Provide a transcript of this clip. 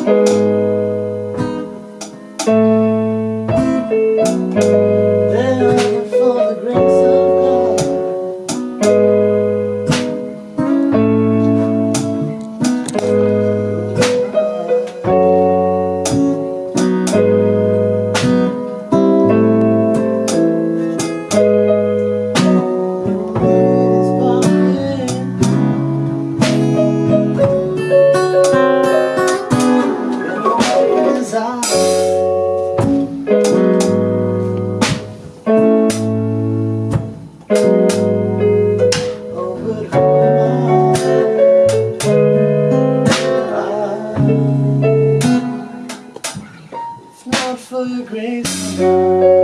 Música your grace.